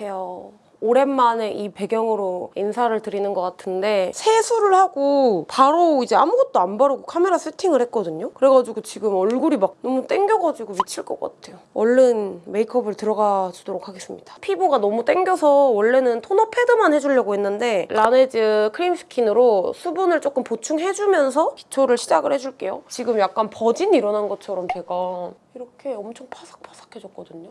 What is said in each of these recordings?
안녕하세요. 오랜만에 이 배경으로 인사를 드리는 것 같은데 세수를 하고 바로 이제 아무것도 안 바르고 카메라 세팅을 했거든요. 그래가지고 지금 얼굴이 막 너무 땡겨가지고 미칠 것 같아요. 얼른 메이크업을 들어가 주도록 하겠습니다. 피부가 너무 땡겨서 원래는 토너 패드만 해주려고 했는데 라네즈 크림 스킨으로 수분을 조금 보충해주면서 기초를 시작을 해줄게요. 지금 약간 버진 일어난 것처럼 제가 이렇게 엄청 파삭파삭해졌거든요.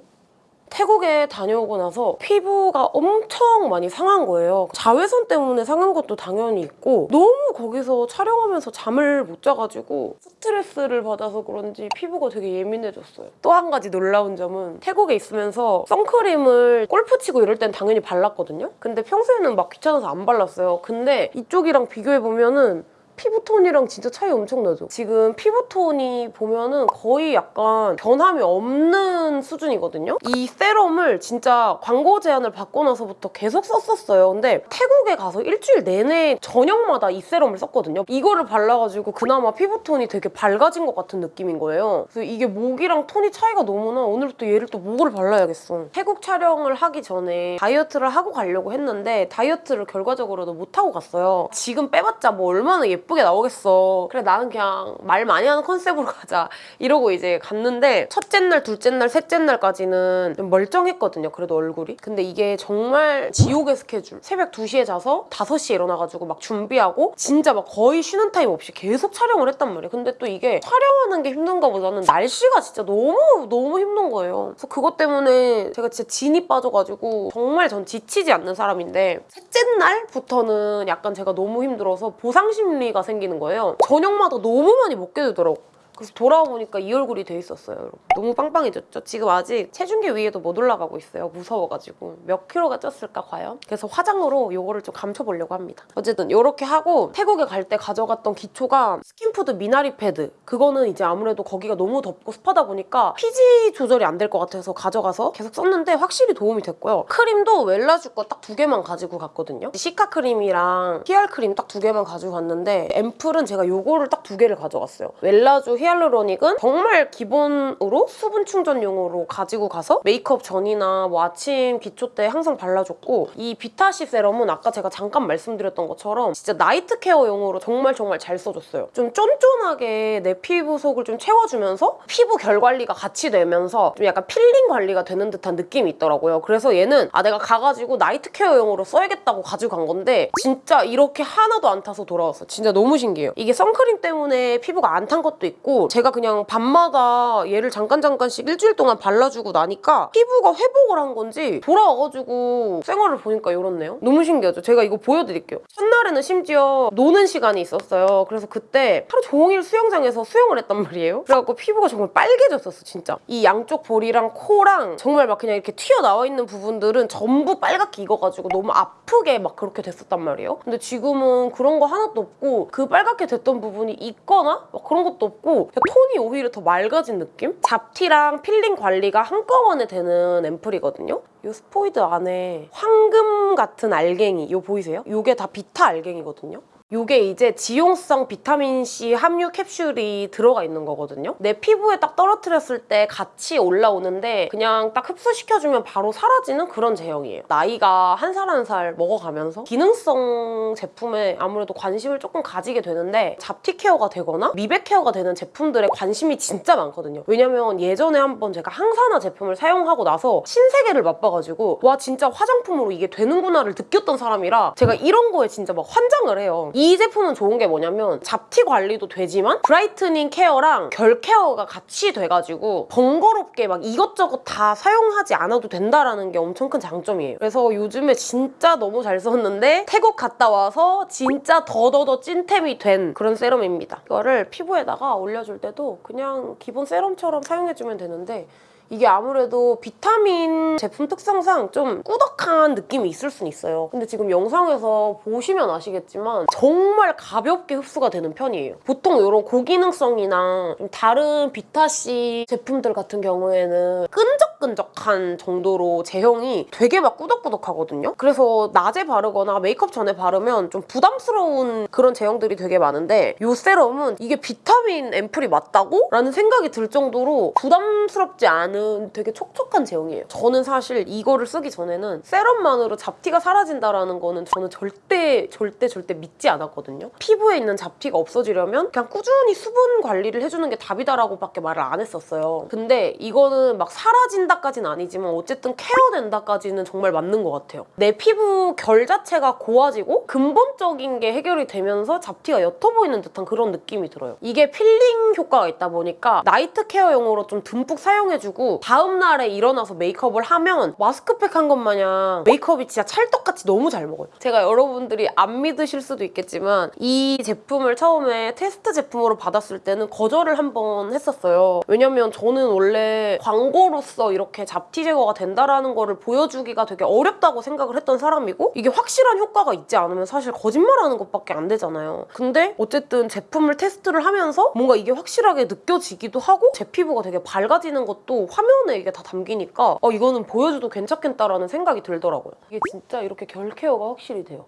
태국에 다녀오고 나서 피부가 엄청 많이 상한 거예요. 자외선 때문에 상한 것도 당연히 있고 너무 거기서 촬영하면서 잠을 못 자가지고 스트레스를 받아서 그런지 피부가 되게 예민해졌어요. 또 한 가지 놀라운 점은 태국에 있으면서 선크림을 골프 치고 이럴 땐 당연히 발랐거든요. 근데 평소에는 막 귀찮아서 안 발랐어요. 근데 이쪽이랑 비교해보면은 피부톤이랑 진짜 차이 엄청 나죠? 지금 피부톤이 보면은 거의 약간 변함이 없는 수준이거든요? 이 세럼을 진짜 광고 제안을 받고 나서부터 계속 썼었어요. 근데 태국에 가서 일주일 내내 저녁마다 이 세럼을 썼거든요. 이거를 발라가지고 그나마 피부톤이 되게 밝아진 것 같은 느낌인 거예요. 그래서 이게 목이랑 톤이 차이가 너무 나. 오늘부터 얘를 또 목을 발라야겠어. 태국 촬영을 하기 전에 다이어트를 하고 가려고 했는데 다이어트를 결과적으로도 못하고 갔어요. 지금 빼봤자 뭐 얼마나 예쁘게 나오겠어. 그래 나는 그냥 말 많이 하는 컨셉으로 가자. 이러고 이제 갔는데 첫째 날, 둘째 날, 셋째 날까지는 좀 멀쩡했거든요. 그래도 얼굴이. 근데 이게 정말 지옥의 스케줄. 새벽 2시에 자서 5시에 일어나가지고 막 준비하고 진짜 막 거의 쉬는 타임 없이 계속 촬영을 했단 말이에요. 근데 또 이게 촬영하는 게 힘든 거보다는 날씨가 진짜 너무 너무 힘든 거예요. 그래서 그것 때문에 제가 진짜 진이 빠져가지고 정말 전 지치지 않는 사람인데 셋째 날부터는 약간 제가 너무 힘들어서 보상 심리가 생기는 거예요. 저녁마다 너무 많이 먹게 되더라고. 그래서 돌아와 보니까 이 얼굴이 돼 있었어요, 여러분. 너무 빵빵해졌죠? 지금 아직 체중계 위에도 못 올라가고 있어요. 무서워가지고. 몇 킬로가 쪘을까, 과연? 그래서 화장으로 요거를 좀 감춰보려고 합니다. 어쨌든 이렇게 하고 태국에 갈 때 가져갔던 기초가 스킨푸드 미나리 패드. 그거는 이제 아무래도 거기가 너무 덥고 습하다 보니까 피지 조절이 안 될 것 같아서 가져가서 계속 썼는데 확실히 도움이 됐고요. 크림도 웰라주 거 딱 두 개만 가지고 갔거든요. cica 크림이랑 히알 크림 딱 두 개만 가지고 갔는데 앰플은 제가 요거를 딱 두 개를 가져갔어요. 웰라주 hyaluronic은 정말 기본으로 수분 충전용으로 가지고 가서 메이크업 전이나 뭐 아침 기초 때 항상 발라줬고 이 비타C 세럼은 아까 제가 잠깐 말씀드렸던 것처럼 진짜 night care용으로 정말 정말 잘 써줬어요. 좀 쫀쫀하게 내 피부 속을 좀 채워주면서 피부 결 관리가 같이 되면서 좀 약간 필링 관리가 되는 듯한 느낌이 있더라고요. 그래서 얘는 아 내가 가가지고 night care용으로 써야겠다고 가지고 간 건데 진짜 이렇게 하나도 안 타서 돌아왔어. 진짜 너무 신기해요. 이게 선크림 때문에 피부가 안 탄 것도 있고 제가 그냥 밤마다 얘를 잠깐 잠깐씩 일주일 동안 발라주고 나니까 피부가 회복을 한 건지 돌아와가지고 생활을 보니까 이렇네요. 너무 신기하죠? 제가 이거 보여드릴게요. 첫날에는 심지어 노는 시간이 있었어요. 그래서 그때 하루 종일 수영장에서 수영을 했단 말이에요. 그래갖고 피부가 정말 빨개졌었어, 진짜. 이 양쪽 볼이랑 코랑 정말 막 그냥 이렇게 튀어나와 있는 부분들은 전부 빨갛게 익어가지고 너무 아프게 막 그렇게 됐었단 말이에요. 근데 지금은 그런 거 하나도 없고 그 빨갛게 됐던 부분이 있거나 막 그런 것도 없고 톤이 오히려 더 맑아진 느낌? 잡티랑 필링 관리가 한꺼번에 되는 앰플이거든요. 이 스포이드 안에 황금 같은 알갱이 이거 보이세요? 이게 다 비타 알갱이거든요. 이게 이제 지용성 비타민C 함유 캡슐이 들어가 있는 거거든요. 내 피부에 딱 떨어뜨렸을 때 같이 올라오는데 그냥 딱 흡수시켜주면 바로 사라지는 그런 제형이에요. 나이가 한살 한 살 먹어가면서 기능성 제품에 아무래도 관심을 조금 가지게 되는데 잡티 care가 되거나 미백 care가 되는 제품들에 관심이 진짜 많거든요. 왜냐면 예전에 한번 제가 항산화 제품을 사용하고 나서 신세계를 맛봐가지고 와 진짜 화장품으로 이게 되는구나를 느꼈던 사람이라 제가 이런 거에 진짜 막 환장을 해요. 이 제품은 좋은 게 뭐냐면 잡티 관리도 되지만 brightening care랑 결 care가 같이 돼가지고 번거롭게 막 이것저것 다 사용하지 않아도 된다라는 게 엄청 큰 장점이에요. 그래서 요즘에 진짜 너무 잘 썼는데 태국 갔다 와서 진짜 더더더 찐템이 된 그런 세럼입니다. 이거를 피부에다가 올려줄 때도 그냥 기본 세럼처럼 사용해주면 되는데 이게 아무래도 비타민 제품 특성상 좀 꾸덕한 느낌이 있을 순 있어요. 근데 지금 영상에서 보시면 아시겠지만 정말 가볍게 흡수가 되는 편이에요. 보통 이런 고기능성이나 좀 다른 비타C 제품들 같은 경우에는 끈적끈적한 정도로 제형이 되게 막 꾸덕꾸덕하거든요. 그래서 낮에 바르거나 메이크업 전에 바르면 좀 부담스러운 그런 제형들이 되게 많은데 이 세럼은 이게 비타민 앰플이 맞다고? 라는 생각이 들 정도로 부담스럽지 않은 바른 되게 촉촉한 제형이에요. 저는 사실 이거를 쓰기 전에는 세럼만으로 잡티가 사라진다라는 거는 저는 절대 절대 절대 믿지 않았거든요. 피부에 있는 잡티가 없어지려면 그냥 꾸준히 수분 관리를 해주는 게 답이다라고 밖에 말을 안 했었어요. 근데 이거는 막 사라진다까지는 아니지만 어쨌든 care된다까지는 정말 맞는 것 같아요. 내 피부 결 자체가 고와지고 근본적인 게 해결이 되면서 잡티가 옅어 보이는 듯한 그런 느낌이 들어요. 이게 필링 효과가 있다 보니까 night care용으로 좀 듬뿍 사용해주고 다음날에 일어나서 메이크업을 하면 마스크팩 한 것 마냥 메이크업이 진짜 찰떡같이 너무 잘 먹어요. 제가 여러분들이 안 믿으실 수도 있겠지만 이 제품을 처음에 테스트 제품으로 받았을 때는 거절을 한 번 했었어요. 왜냐면 저는 원래 광고로서 이렇게 잡티 제거가 된다라는 거를 보여주기가 되게 어렵다고 생각을 했던 사람이고 이게 확실한 효과가 있지 않으면 사실 거짓말하는 것밖에 안 되잖아요. 근데 어쨌든 제품을 테스트를 하면서 뭔가 이게 확실하게 느껴지기도 하고 제 피부가 되게 밝아지는 것도 화면에 이게 다 담기니까 어, 이거는 보여줘도 괜찮겠다라는 생각이 들더라고요. 이게 진짜 이렇게 결 케어가 확실히 돼요.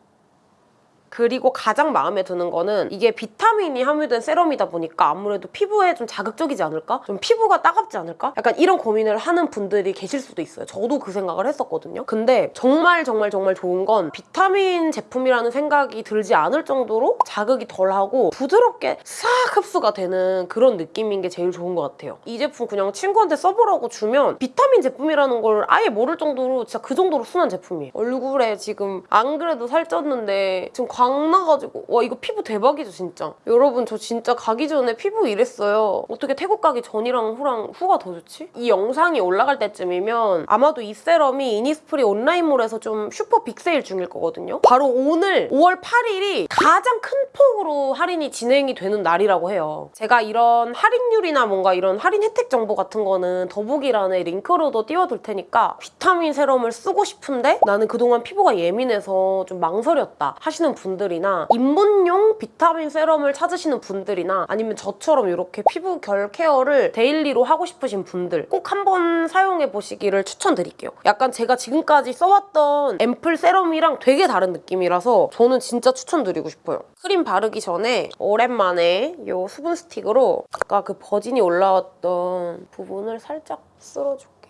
그리고 가장 마음에 드는 거는 이게 비타민이 함유된 세럼이다 보니까 아무래도 피부에 좀 자극적이지 않을까? 좀 피부가 따갑지 않을까? 약간 이런 고민을 하는 분들이 계실 수도 있어요. 저도 그 생각을 했었거든요. 근데 정말 정말 정말 좋은 건 비타민 제품이라는 생각이 들지 않을 정도로 자극이 덜하고 부드럽게 싹 흡수가 되는 그런 느낌인 게 제일 좋은 것 같아요. 이 제품 그냥 친구한테 써보라고 주면 비타민 제품이라는 걸 아예 모를 정도로 진짜 그 정도로 순한 제품이에요. 얼굴에 지금 안 그래도 살쪘는데 지금 광 나가지고 와 이거 피부 대박이죠 진짜. 여러분 저 진짜 가기 전에 피부 이랬어요. 어떻게 태국 가기 전이랑 후랑 후가 더 좋지? 이 영상이 올라갈 때쯤이면 아마도 이 세럼이 이니스프리 온라인몰에서 좀 슈퍼 big sale 중일 거거든요. 바로 오늘 5월 8일이 가장 큰 폭으로 할인이 진행이 되는 날이라고 해요. 제가 이런 할인율이나 뭔가 이런 할인 혜택 정보 같은 거는 더보기란에 링크로도 띄워둘 테니까 비타민 세럼을 쓰고 싶은데 나는 그동안 피부가 예민해서 좀 망설였다 하시는 분 들이나 입문용 비타민 세럼을 찾으시는 분들이나 아니면 저처럼 이렇게 피부 결 care를 daily로 하고 싶으신 분들 꼭 한번 사용해 보시기를 추천드릴게요. 약간 제가 지금까지 써왔던 앰플 세럼이랑 되게 다른 느낌이라서 저는 진짜 추천드리고 싶어요. 크림 바르기 전에 오랜만에 이 수분 스틱으로 아까 그 버짐이 올라왔던 부분을 살짝 쓸어줄게요.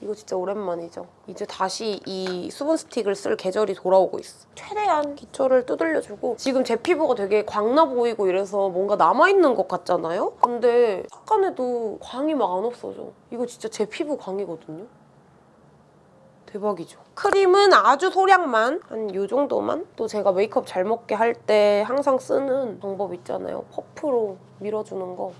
이거 진짜 오랜만이죠. 이제 다시 이 수분 스틱을 쓸 계절이 돌아오고 있어. 최대한 기초를 두들려주고 지금 제 피부가 되게 광나 보이고 이래서 뭔가 남아있는 것 같잖아요? 근데 약간에도 광이 막 안 없어져. 이거 진짜 제 피부 광이거든요? 대박이죠. 크림은 아주 소량만 한이 정도만 또 제가 메이크업 잘 먹게 할 때 항상 쓰는 방법 있잖아요. 퍼프로 밀어주는 거.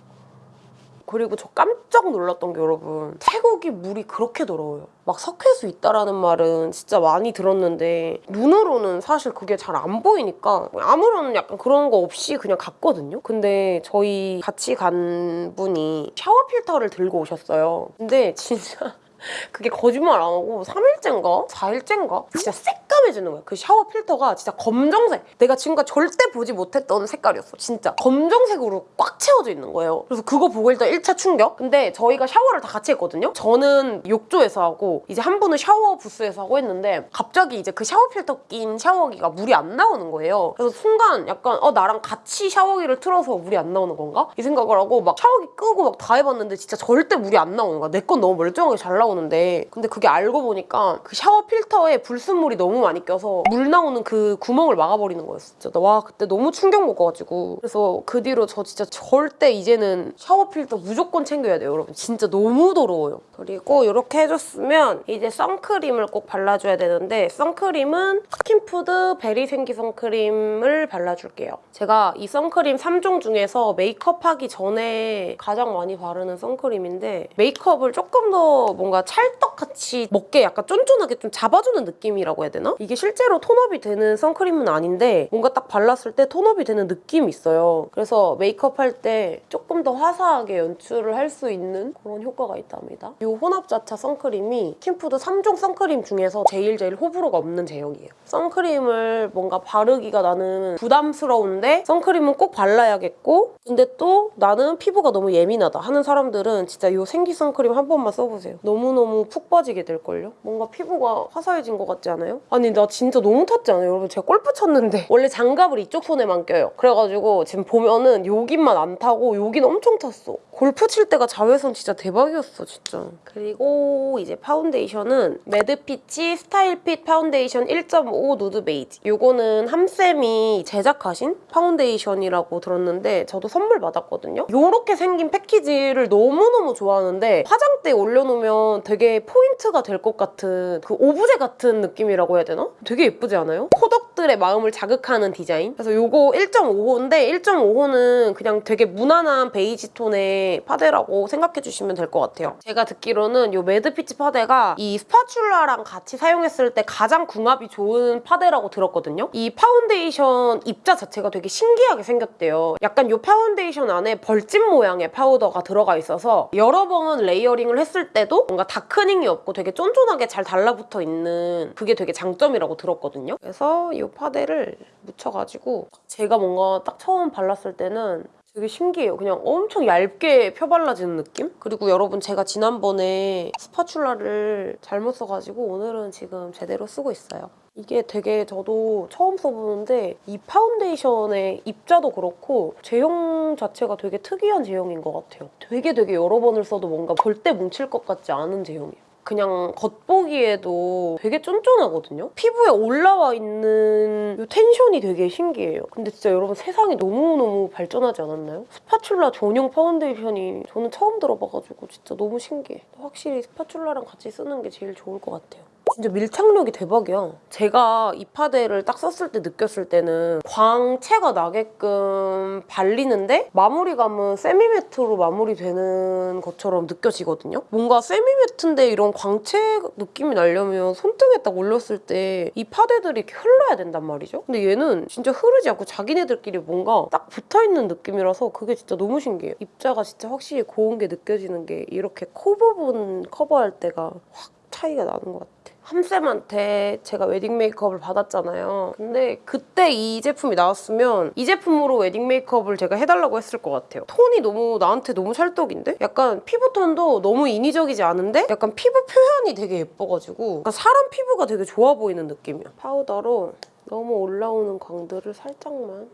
그리고 저 깜짝 놀랐던 게 여러분 태국이 물이 그렇게 더러워요. 막 석회수 있다라는 말은 진짜 많이 들었는데 눈으로는 사실 그게 잘 안 보이니까 아무런 약간 그런 거 없이 그냥 갔거든요. 근데 저희 같이 간 분이 샤워 필터를 들고 오셨어요. 근데 진짜 그게 거짓말 안 하고 3일째인가? 4일째인가? 진짜 새까 매지는 거야. 그 샤워 필터가 진짜 검정색. 내가 지금까지 절대 보지 못했던 색깔이었어. 진짜. 검정색으로 꽉 채워져 있는 거예요. 그래서 그거 보고 일단 1차 충격. 근데 저희가 샤워를 다 같이 했거든요? 저는 욕조에서 하고 이제 한 분은 샤워 부스에서 하고 했는데 갑자기 이제 그 샤워 필터 낀 샤워기가 물이 안 나오는 거예요. 그래서 순간 약간 어 나랑 같이 샤워기를 틀어서 물이 안 나오는 건가? 이 생각을 하고 막 샤워기 끄고 막 다 해봤는데 진짜 절대 물이 안 나오는 거야. 내 건 너무 멀쩡하게 잘 나오는데 근데 그게 알고 보니까 그 샤워 필터에 불순물이 너무 많이 껴서 물 나오는 그 구멍을 막아버리는 거였어. 진짜 와 그때 너무 충격 먹어가지고 그래서 그 뒤로 저 진짜 절대 이제는 샤워 필터 무조건 챙겨야 돼요 여러분. 진짜 너무 더러워요. 그리고 이렇게 해줬으면 이제 선크림을 꼭 발라줘야 되는데 선크림은 스킨푸드 베리 생기 선크림을 발라줄게요. 제가 이 선크림 3종 중에서 메이크업하기 전에 가장 많이 바르는 선크림인데 메이크업을 조금 더 뭔가 찰떡같이 먹게 약간 쫀쫀하게 좀 잡아주는 느낌이라고 해야 되나? 이게 실제로 tone up이 되는 선크림은 아닌데 뭔가 딱 발랐을 때 tone up이 되는 느낌이 있어요. 그래서 메이크업 할 때 조금 더 화사하게 연출을 할 수 있는 그런 효과가 있답니다. 이 혼합자차 선크림이 스킨푸드 3종 선크림 중에서 제일 제일 호불호가 없는 제형이에요. 선크림을 뭔가 바르기가 나는 부담스러운데 선크림은 꼭 발라야겠고 근데 또 나는 피부가 너무 예민하다 하는 사람들은 진짜 이 생기 선크림 한 번만 써보세요. 너무너무 푹 빠지게 될걸요? 뭔가 피부가 화사해진 것 같지 않아요? 아니 나 진짜 너무 탔지 않아요? 여러분 제가 골프 쳤는데 원래 장갑을 이쪽 손에만 껴요. 그래가지고 지금 보면은 여기만 안 타고 여긴 엄청 탔어. 골프 칠 때가 자외선 진짜 대박이었어 진짜. 그리고 이제 파운데이션은 매드피치 스타일핏 파운데이션 1.5 nude beige. 요거는 함쌤이 제작하신 파운데이션이라고 들었는데 저도 선물 받았거든요. 요렇게 생긴 패키지를 너무너무 좋아하는데 화장대에 올려놓으면 되게 포인트가 될 것 같은 그 오브제 같은 느낌이라고 해야 되나? 되게 예쁘지 않아요? 코덕들의 마음을 자극하는 디자인. 그래서 요거 1.5호인데 1.5호는 그냥 되게 무난한 베이지 톤의 파데라고 생각해 주시면 될 것 같아요. 제가 듣기로는 요 매드피치 파데가 이 spatula랑 같이 사용했을 때 가장 궁합이 좋은 파데라고 들었거든요. 이 파운데이션 입자 자체가 되게 신기하게 생겼대요. 약간 요 파운데이션 안에 벌집 모양의 파우더가 들어가 있어서 여러 번 layering을 했을 때도 뭔가 darkening이 없고 되게 쫀쫀하게 잘 달라붙어 있는 그게 되게 장 점이라고 들었거든요. 그래서 이 파데를 묻혀가지고 제가 뭔가 딱 처음 발랐을 때는 되게 신기해요. 그냥 엄청 얇게 펴발라지는 느낌? 그리고 여러분 제가 지난번에 spatula를 잘못 써가지고 오늘은 지금 제대로 쓰고 있어요. 이게 되게 저도 처음 써보는데 이 파운데이션의 입자도 그렇고 제형 자체가 되게 특이한 제형인 것 같아요. 되게 되게 여러 번을 써도 뭔가 절대 뭉칠 것 같지 않은 제형이에요. 그냥 겉보기에도 되게 쫀쫀하거든요? 피부에 올라와 있는 이 tension이 되게 신기해요. 근데 진짜 여러분 세상이 너무너무 발전하지 않았나요? spatula 전용 파운데이션이 저는 처음 들어봐가지고 진짜 너무 신기해. 확실히 spatula랑 같이 쓰는 게 제일 좋을 것 같아요. 진짜 밀착력이 대박이야. 제가 이 파데를 딱 썼을 때 느꼈을 때는 광채가 나게끔 발리는데 마무리감은 semi-matte로 마무리되는 것처럼 느껴지거든요. 뭔가 semi-matte인데 이런 광채 느낌이 나려면 손등에 딱 올렸을 때 이 파데들이 이렇게 흘러야 된단 말이죠. 근데 얘는 진짜 흐르지 않고 자기네들끼리 뭔가 딱 붙어있는 느낌이라서 그게 진짜 너무 신기해요. 입자가 진짜 확실히 고운 게 느껴지는 게 이렇게 코 부분 커버할 때가 확 차이가 나는 것 같아. 함쌤한테 제가 웨딩 메이크업을 받았잖아요. 근데 그때 이 제품이 나왔으면 이 제품으로 웨딩 메이크업을 제가 해달라고 했을 것 같아요. 톤이 너무 나한테 너무 찰떡인데? 약간 피부톤도 너무 인위적이지 않은데 약간 피부 표현이 되게 예뻐가지고 사람 피부가 되게 좋아 보이는 느낌이야. 파우더로 너무 올라오는 광들을 살짝만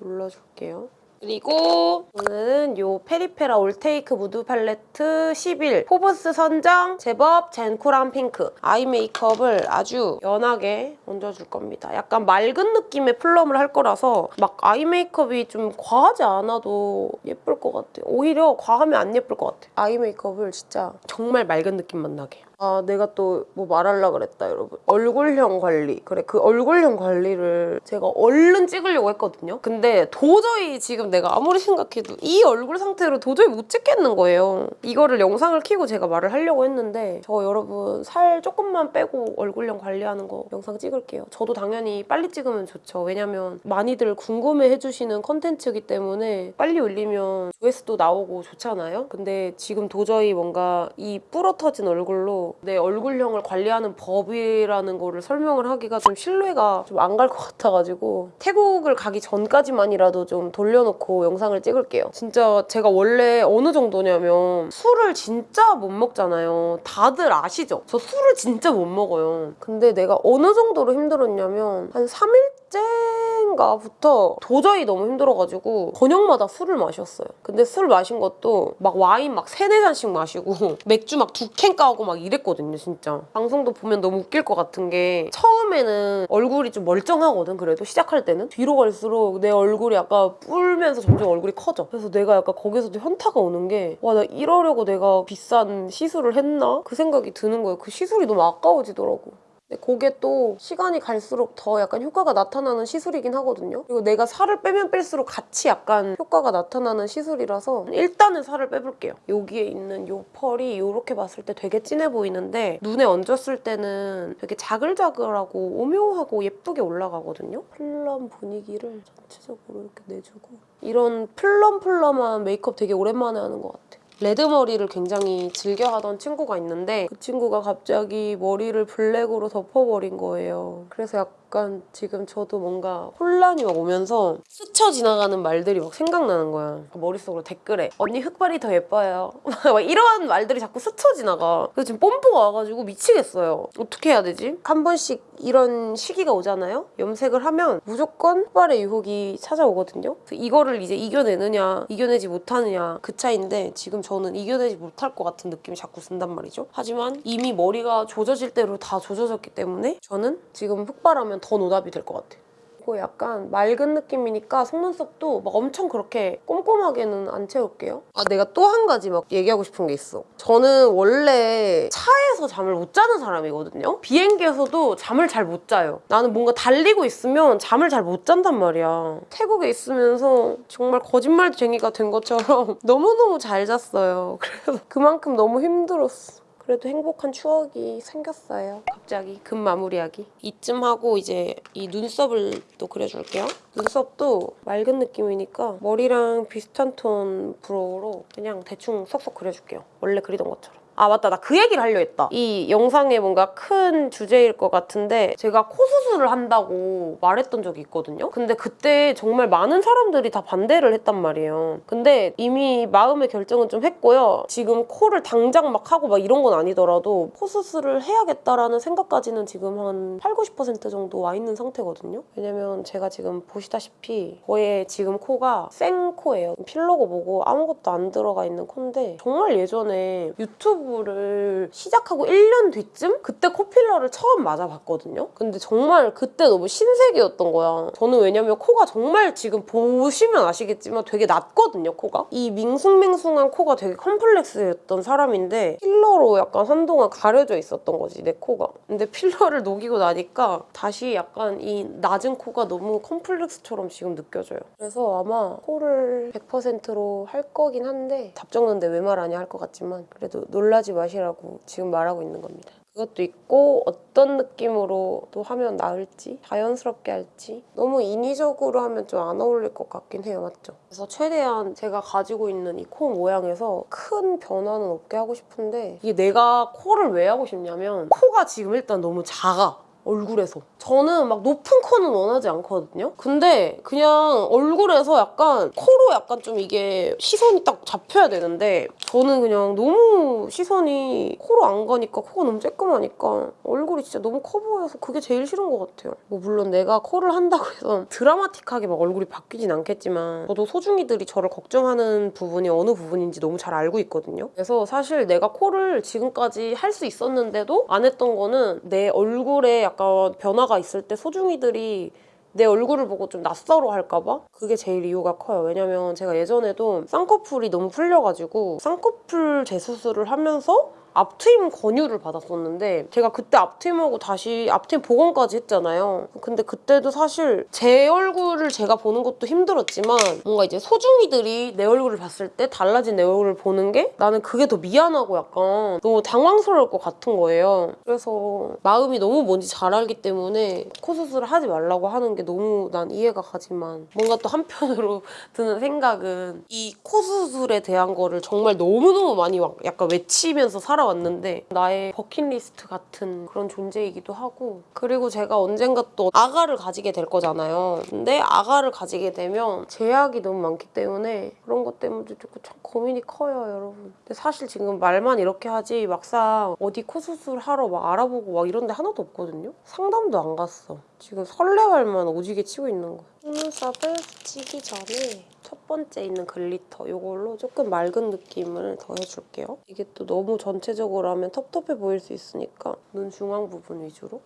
눌러줄게요. 그리고 오늘은 요 페리페라 올테이크 무드 팔레트 11 포브스 선정 제법 젠쿨한 핑크 아이 메이크업을 아주 연하게 얹어줄 겁니다. 약간 맑은 느낌의 plum을 할 거라서 막 아이 메이크업이 좀 과하지 않아도 예쁠 것 같아요. 오히려 과하면 안 예쁠 것 같아요. 아이 메이크업을 진짜 정말 맑은 느낌만 나게. 아 내가 또 뭐 말하려 그랬다 여러분. 얼굴형 관리. 그래 그 얼굴형 관리를 제가 얼른 찍으려고 했거든요. 근데 도저히 지금 내가 아무리 생각해도 이 얼굴 상태로 도저히 못 찍겠는 거예요. 이거를 영상을 켜고 제가 말을 하려고 했는데 저 여러분 살 조금만 빼고 얼굴형 관리하는 거 영상 찍을게요. 저도 당연히 빨리 찍으면 좋죠. 왜냐면 많이들 궁금해 해 주시는 컨텐츠이기 때문에 빨리 올리면 조회수도 나오고 좋잖아요. 근데 지금 도저히 뭔가 이 뿌러 터진 얼굴로 내 얼굴형을 관리하는 법이라는 거를 설명을 하기가 좀 신뢰가 좀 안 갈 것 같아가지고 태국을 가기 전까지만이라도 좀 돌려놓고 영상을 찍을게요. 진짜 제가 원래 어느 정도냐면 술을 진짜 못 먹잖아요. 다들 아시죠? 저 술을 진짜 못 먹어요. 근데 내가 어느 정도로 힘들었냐면 한 3일 째인가부터 도저히 너무 힘들어가지고 저녁마다 술을 마셨어요. 근데 술 마신 것도 막 와인 막 세네 잔씩 마시고 맥주 막 두 캔 까고 막 이랬거든요, 진짜. 방송도 보면 너무 웃길 것 같은 게 처음에는 얼굴이 좀 멀쩡하거든, 그래도 시작할 때는. 뒤로 갈수록 내 얼굴이 약간 뿔면서 점점 얼굴이 커져. 그래서 내가 약간 거기서도 현타가 오는 게 와, 나 이러려고 내가 비싼 시술을 했나? 그 생각이 드는 거예요. 그 시술이 너무 아까워지더라고. 근데 그게 또 시간이 갈수록 더 약간 효과가 나타나는 시술이긴 하거든요. 그리고 내가 살을 빼면 뺄수록 같이 약간 효과가 나타나는 시술이라서 일단은 살을 빼볼게요. 여기에 있는 요 펄이 이렇게 봤을 때 되게 진해 보이는데 눈에 얹었을 때는 되게 자글자글하고 오묘하고 예쁘게 올라가거든요. plum 분위기를 전체적으로 이렇게 내주고 이런 plumplum한 메이크업 되게 오랜만에 하는 것 같아. 레드 머리를 굉장히 즐겨하던 친구가 있는데 그 친구가 갑자기 머리를 블랙으로 덮어버린 거예요. 그래서 약간 지금 저도 뭔가 혼란이 막 오면서 스쳐 지나가는 말들이 막 생각나는 거야. 머릿속으로 댓글에 언니 흑발이 더 예뻐요. 막 이런 말들이 자꾸 스쳐 지나가. 그래서 지금 뽐뿌가 와가지고 미치겠어요. 어떻게 해야 되지? 한 번씩 이런 시기가 오잖아요? 염색을 하면 무조건 흑발의 유혹이 찾아오거든요. 이거를 이제 이겨내느냐 이겨내지 못하느냐 그 차이인데 지금 저는 이겨내지 못할 것 같은 느낌이 자꾸 든단 말이죠. 하지만 이미 머리가 조져질 대로 다 조져졌기 때문에 저는 지금 흑발하면 더 노답이 될 것 같아요. 이거 약간 맑은 느낌이니까 속눈썹도 막 엄청 그렇게 꼼꼼하게는 안 채울게요. 아 내가 또 한 가지 막 얘기하고 싶은 게 있어. 저는 원래 차에서 잠을 못 자는 사람이거든요. 비행기에서도 잠을 잘 못 자요. 나는 뭔가 달리고 있으면 잠을 잘 못 잔단 말이야. 태국에 있으면서 정말 거짓말쟁이가 된 것처럼 너무너무 잘 잤어요. 그래서 그만큼 너무 힘들었어. 그래도 행복한 추억이 생겼어요. 갑자기 금 마무리하기. 이쯤 하고 이제 이 눈썹을 또 그려줄게요. 눈썹도 맑은 느낌이니까 머리랑 비슷한 톤 brow로 그냥 대충 쏙쏙 그려줄게요. 원래 그리던 것처럼. 아 맞다. 나 그 얘기를 하려 했다. 이 영상의 뭔가 큰 주제일 것 같은데 제가 코 수술을 한다고 말했던 적이 있거든요. 근데 그때 정말 많은 사람들이 다 반대를 했단 말이에요. 근데 이미 마음의 결정은 좀 했고요. 지금 코를 당장 막 하고 막 이런 건 아니더라도 코 수술을 해야겠다라는 생각까지는 지금 한 8, 90% 정도 와 있는 상태거든요. 왜냐면 제가 지금 보시다시피 저의 지금 코가 생 코예요. 필러고 뭐고 아무것도 안 들어가 있는 코인데 정말 예전에 유튜브 를 시작하고 1년 뒤쯤 그때 코필러를 처음 맞아봤거든요. 근데 정말 그때 너무 신세계였던 거야. 저는 왜냐면 코가 정말 지금 보시면 아시겠지만 되게 낮거든요, 코가. 이 밍숭맹숭한 코가 되게 컴플렉스였던 사람인데 필러로 약간 한동안 가려져 있었던 거지, 내 코가. 근데 필러를 녹이고 나니까 다시 약간 이 낮은 코가 너무 컴플렉스처럼 지금 느껴져요. 그래서 아마 코를 100%로 할 거긴 한데 답정는데 왜 말하냐 할 것 같지만 그래도 놀라 지 마시라고 지금 말하고 있는 겁니다. 그것도 있고 어떤 느낌으로 또 하면 나을지 자연스럽게 할지 너무 인위적으로 하면 좀 안 어울릴 것 같긴 해요 맞죠? 그래서 최대한 제가 가지고 있는 이 코 모양에서 큰 변화는 없게 하고 싶은데 이게 내가 코를 왜 하고 싶냐면 코가 지금 일단 너무 작아 얼굴에서 저는 막 높은 코는 원하지 않거든요 근데 그냥 얼굴에서 약간 코로 약간 좀 이게 시선이 딱 잡혀야 되는데 저는 그냥 너무 시선이 코로 안 가니까 코가 너무 쬐끔하니까 얼굴이 진짜 너무 커 보여서 그게 제일 싫은 것 같아요. 뭐 물론 내가 코를 한다고 해서 드라마틱하게 막 얼굴이 바뀌진 않겠지만 저도 소중이들이 저를 걱정하는 부분이 어느 부분인지 너무 잘 알고 있거든요. 그래서 사실 내가 코를 지금까지 할 수 있었는데도 안 했던 거는 내 얼굴에 약간 변화가 있을 때 소중이들이 내 얼굴을 보고 좀 낯설어 할까봐? 그게 제일 이유가 커요. 왜냐면 제가 예전에도 쌍꺼풀이 너무 풀려가지고 쌍꺼풀 재수술을 하면서 앞트임 권유를 받았었는데 제가 그때 앞트임하고 다시 앞트임 복원까지 했잖아요. 근데 그때도 사실 제 얼굴을 제가 보는 것도 힘들었지만 뭔가 이제 소중이들이 내 얼굴을 봤을 때 달라진 내 얼굴을 보는 게 나는 그게 더 미안하고 약간 너무 당황스러울 것 같은 거예요. 그래서 마음이 너무 뭔지 잘 알기 때문에 코 수술을 하지 말라고 하는 게 너무 난 이해가 가지만 뭔가 또 한편으로 드는 생각은 이 코 수술에 대한 거를 정말 너무너무 많이 막 약간 외치면서 살아 왔는데 나의 버킷리스트 같은 그런 존재이기도 하고 그리고 제가 언젠가 또 아가를 가지게 될 거잖아요. 근데 아가를 가지게 되면 제약이 너무 많기 때문에 그런 것 때문에 조금 참 고민이 커요, 여러분. 근데 사실 지금 말만 이렇게 하지 막상 어디 코 수술 하러 막 알아보고 막 이런 데 하나도 없거든요. 상담도 안 갔어. 지금 설레발만 오지게 치고 있는 거야. 속눈썹을 붙이기 전에 첫 번째 있는 glitter 이걸로 조금 맑은 느낌을 더 해줄게요. 이게 또 너무 전체적으로 하면 텁텁해 보일 수 있으니까 눈 중앙 부분 위주로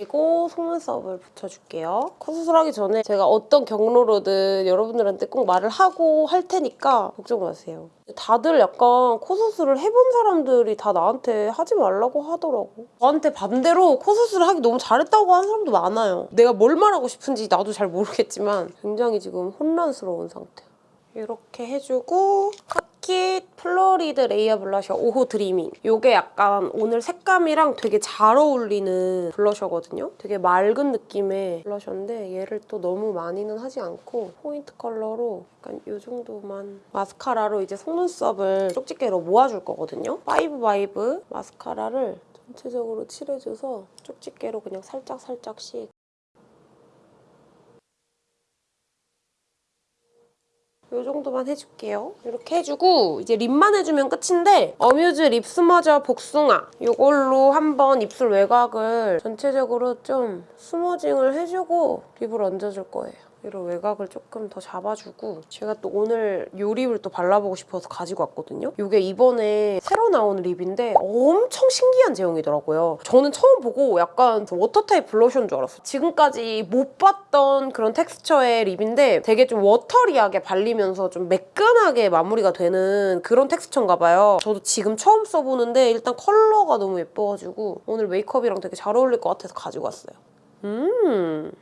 그리고 속눈썹을 붙여줄게요. 코 수술 하기 전에 제가 어떤 경로로든 여러분들한테 꼭 말을 하고 할 테니까 걱정 마세요. 다들 약간 코 수술을 해본 사람들이 다 나한테 하지 말라고 하더라고. 저한테 반대로 코 수술을 하기 너무 잘했다고 하는 사람도 많아요. 내가 뭘 말하고 싶은지 나도 잘 모르겠지만 굉장히 지금 혼란스러운 상태. 이렇게 해주고 컷! 스킷 플로리드 레이어 블러셔 5호 드리밍. 이게 약간 오늘 색감이랑 되게 잘 어울리는 블러셔거든요. 되게 맑은 느낌의 블러셔인데 얘를 또 너무 많이는 하지 않고 포인트 컬러로 약간 이 정도만 마스카라로 이제 속눈썹을 쪽집게로 모아줄 거거든요. 파이브 바이브 마스카라를 전체적으로 칠해줘서 쪽집게로 그냥 살짝살짝씩 이 정도만 해줄게요. 이렇게 해주고 이제 lip만 해주면 끝인데 어뮤즈 lip smudger 복숭아 이걸로 한번 입술 외곽을 전체적으로 좀 smudging을 해주고 lip을 얹어줄 거예요. 이런 외곽을 조금 더 잡아주고 제가 또 오늘 이 lip을 또 발라보고 싶어서 가지고 왔거든요. 이게 이번에 새로 나온 lip인데 엄청 신기한 제형이더라고요. 저는 처음 보고 약간 그 water 타입 blusher인 줄 알았어요. 지금까지 못 봤던 그런 텍스처의 lip인데 되게 좀 watery하게 발리면서 좀 매끈하게 마무리가 되는 그런 텍스처인가 봐요. 저도 지금 처음 써보는데 일단 컬러가 너무 예뻐가지고 오늘 메이크업이랑 되게 잘 어울릴 것 같아서 가지고 왔어요. 음...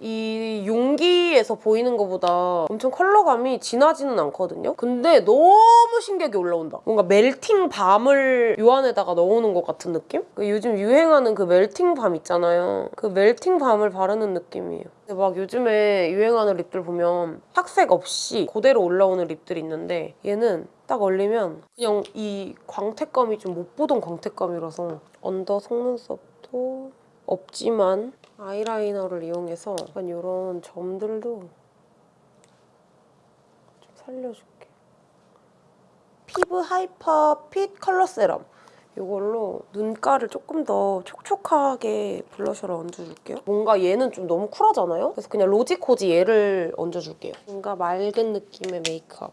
이 용기에서 보이는 것보다 엄청 컬러감이 진하지는 않거든요? 근데 너무 신기하게 올라온다. 뭔가 melting balm을 요 안에다가 넣어놓은 것 같은 느낌? 그 요즘 유행하는 그 melting balm 있잖아요. 그 melting balm을 바르는 느낌이에요. 근데 막 요즘에 유행하는 lip들 보면 착색 없이 그대로 올라오는 lip들이 있는데 얘는 딱 올리면 그냥 이 광택감이 좀 못 보던 광택감이라서 언더 속눈썹도 없지만 아이라이너를 이용해서 약간 이런 점들도 좀 살려줄게. 피부 hyper fit color serum. 이걸로 눈가를 조금 더 촉촉하게 blusher를 얹어줄게요. 뭔가 얘는 좀 너무 쿨하잖아요? 그래서 그냥 로지코지 얘를 얹어줄게요. 뭔가 맑은 느낌의 메이크업.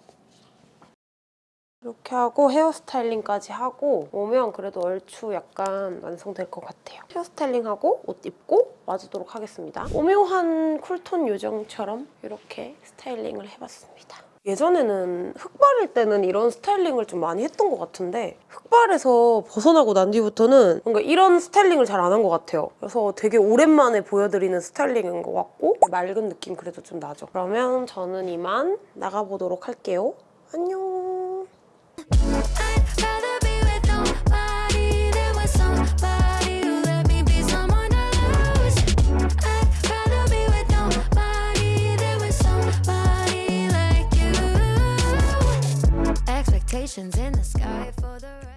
이렇게 하고 hair styling까지 하고 오면 그래도 얼추 약간 완성될 것 같아요. hair styling하고 옷 입고 와주도록 하겠습니다. 오묘한 cool tone 요정처럼 이렇게 styling을 해봤습니다. 예전에는 흑발일 때는 이런 스타일링을 좀 많이 했던 것 같은데 흑발에서 벗어나고 난 뒤부터는 뭔가 이런 스타일링을 잘 안 한 것 같아요. 그래서 되게 오랜만에 보여드리는 스타일링인 것 같고 맑은 느낌 그래도 좀 나죠. 그러면 저는 이만 나가보도록 할게요. 안녕. Expectations in the sky for the.